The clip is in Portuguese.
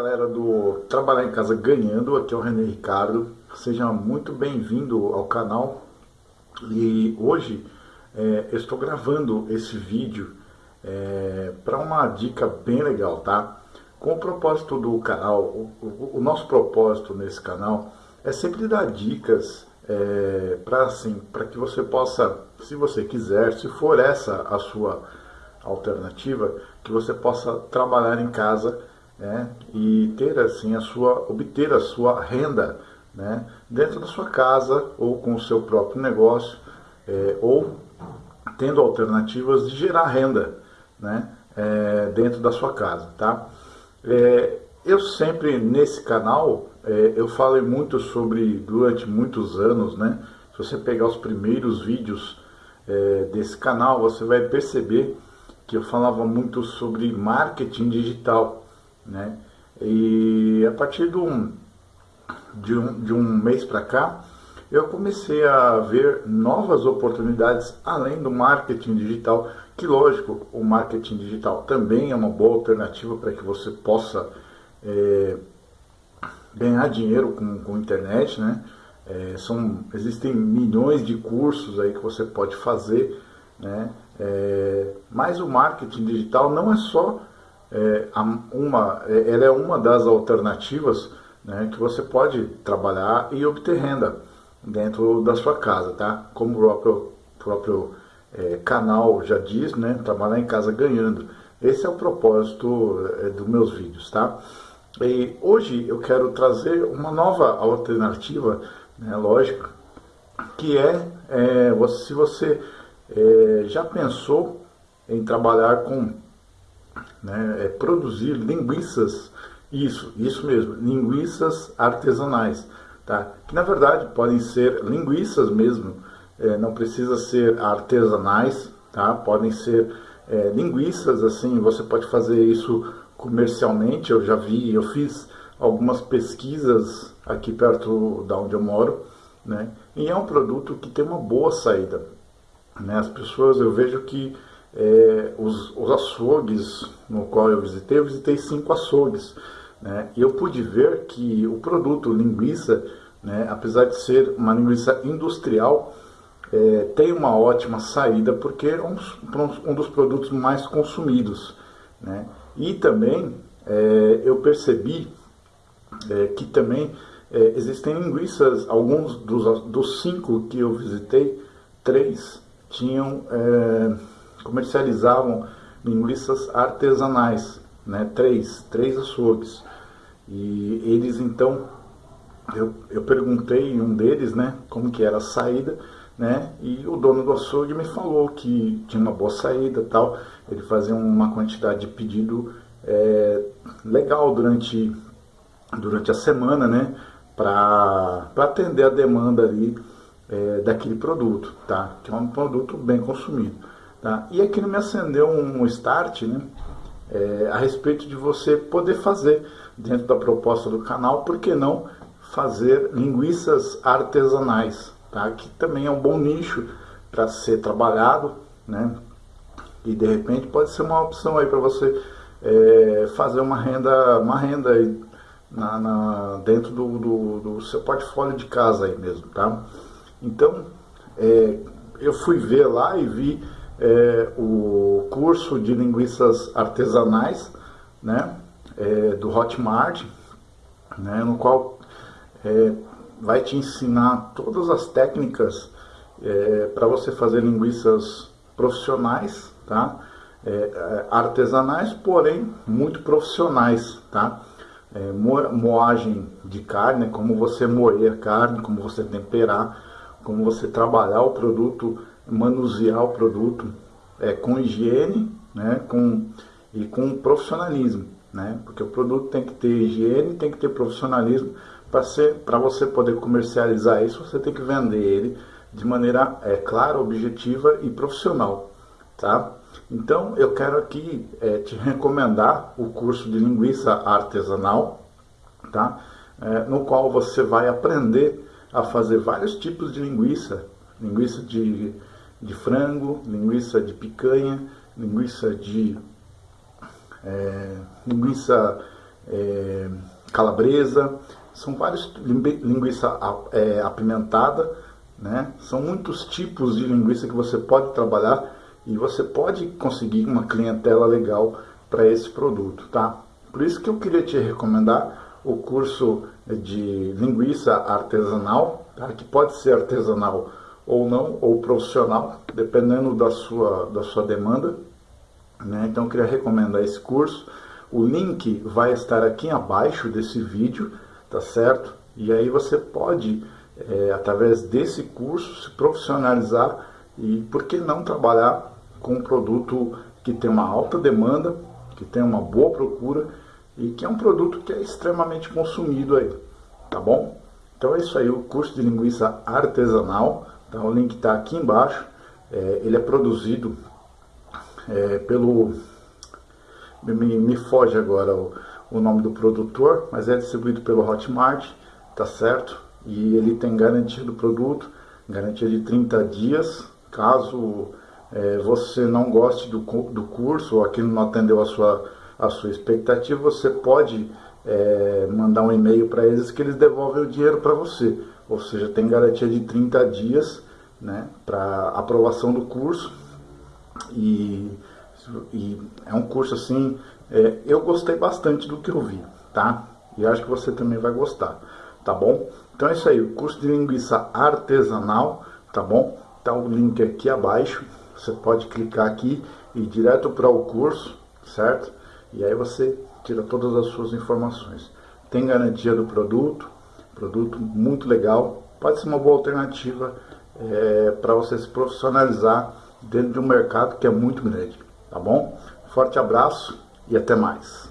galera do Trabalhar em Casa Ganhando, aqui é o René Ricardo, seja muito bem-vindo ao canal e hoje é, estou gravando esse vídeo é, para uma dica bem legal, tá? Com o propósito do canal, o, o, o nosso propósito nesse canal é sempre dar dicas é, para assim, para que você possa, se você quiser, se for essa a sua alternativa, que você possa trabalhar em casa né, e ter assim a sua, obter a sua renda né, dentro da sua casa ou com o seu próprio negócio é, ou tendo alternativas de gerar renda né, é, dentro da sua casa, tá? É, eu sempre nesse canal é, eu falei muito sobre durante muitos anos, né? Se você pegar os primeiros vídeos é, desse canal, você vai perceber que eu falava muito sobre marketing digital, né? E a partir de um, de um, de um mês para cá, eu comecei a ver novas oportunidades além do marketing digital, que lógico, o marketing digital também é uma boa alternativa para que você possa é, ganhar dinheiro com, com internet, né? É, são, existem milhões de cursos aí que você pode fazer, né? É, mas o marketing digital não é só é, uma, é, ela é uma das alternativas né, que você pode trabalhar e obter renda dentro da sua casa, tá? Como o próprio, próprio é, canal já diz, né? Trabalhar em casa ganhando. Esse é o propósito é, dos meus vídeos, tá? E hoje eu quero trazer uma nova alternativa, né, lógico, que é, é se você é, já pensou em trabalhar com né, é produzir linguiças, isso, isso mesmo, linguiças artesanais, tá? que na verdade podem ser linguiças mesmo, é, não precisa ser artesanais, tá? podem ser é, linguiças, assim, você pode fazer isso comercialmente, eu já vi, eu fiz algumas pesquisas aqui perto da onde eu moro, né? e é um produto que tem uma boa saída. Né? As pessoas, eu vejo que é, os, os, açougues no qual eu visitei, eu visitei cinco açougues, né? e eu pude ver que o produto linguiça, né, apesar de ser uma linguiça industrial, é, tem uma ótima saída porque é um, um dos produtos mais consumidos. Né? E também é, eu percebi é, que também é, existem linguiças, alguns dos, dos cinco que eu visitei, três tinham é, comercializavam linguiças artesanais, né? Três, três açougues. E eles então, eu, eu perguntei um deles, né, como que era a saída, né, e o dono do açougue me falou que tinha uma boa saída tal, ele fazia uma quantidade de pedido é, legal durante, durante a semana, né, para atender a demanda ali é, daquele produto, tá, que é um produto bem consumido. Tá? E aqui me acendeu um start né, é, a respeito de você poder fazer, dentro da proposta do canal, por que não fazer linguiças artesanais, tá? que também é um bom nicho para ser trabalhado, né? e de repente pode ser uma opção aí para você é, fazer uma renda, uma renda aí na, na dentro do, do, do, seu portfólio de casa aí mesmo, tá? Então, é, eu fui ver lá e vi é, o curso de linguiças artesanais, né, é, do Hotmart, né, no qual é, vai te ensinar todas as técnicas é, para você fazer linguiças profissionais, tá? É, é, artesanais, porém muito profissionais, tá? moagem de carne, como você moer a carne, como você temperar, como você trabalhar o produto manusear o produto é, com higiene né, com, e com profissionalismo. Né, porque o produto tem que ter higiene, tem que ter profissionalismo. Para você poder comercializar isso, você tem que vender ele de maneira é, clara, objetiva e profissional. Tá? Então, eu quero aqui é, te recomendar o curso de linguiça artesanal, tá? É, no qual você vai aprender a fazer vários tipos de linguiça, linguiça de de frango, linguiça de picanha, linguiça de é, linguiça é, calabresa, são vários linguiça é, apimentada, né? São muitos tipos de linguiça que você pode trabalhar e você pode conseguir uma clientela legal para esse produto, tá? Por isso que eu queria te recomendar o curso de linguiça artesanal, tá? que pode ser artesanal ou não, ou profissional, dependendo da sua, da sua demanda. Né? Então eu queria recomendar esse curso. O link vai estar aqui abaixo desse vídeo, tá certo? E aí você pode, é, através desse curso, se profissionalizar e por que não trabalhar com um produto que tem uma alta demanda, que tem uma boa procura e que é um produto que é extremamente consumido aí, tá bom? Então é isso aí, o curso de linguiça artesanal, tá? o link está aqui embaixo, é, ele é produzido é, pelo, me, me, foge agora o, o nome do produtor, mas é distribuído pelo Hotmart, tá certo? E ele tem garantia do produto, garantia de 30 dias, caso é, você não goste do, do curso ou aquilo não atendeu a sua a sua expectativa, você pode é, mandar um e-mail para eles que eles devolvem o dinheiro para você. Ou seja, tem garantia de 30 dias né, para aprovação do curso. E, e, é um curso assim, é, eu gostei bastante do que eu vi, tá? E acho que você também vai gostar, tá bom? Então é isso aí, o curso de linguiça artesanal, tá bom? Tá o link aqui abaixo, você pode clicar aqui e ir direto para o curso, certo? E aí você tira todas as suas informações. Tem garantia do produto, produto muito legal, pode ser uma boa alternativa é, para você se profissionalizar dentro de um mercado que é muito grande, tá bom? Forte abraço e até mais.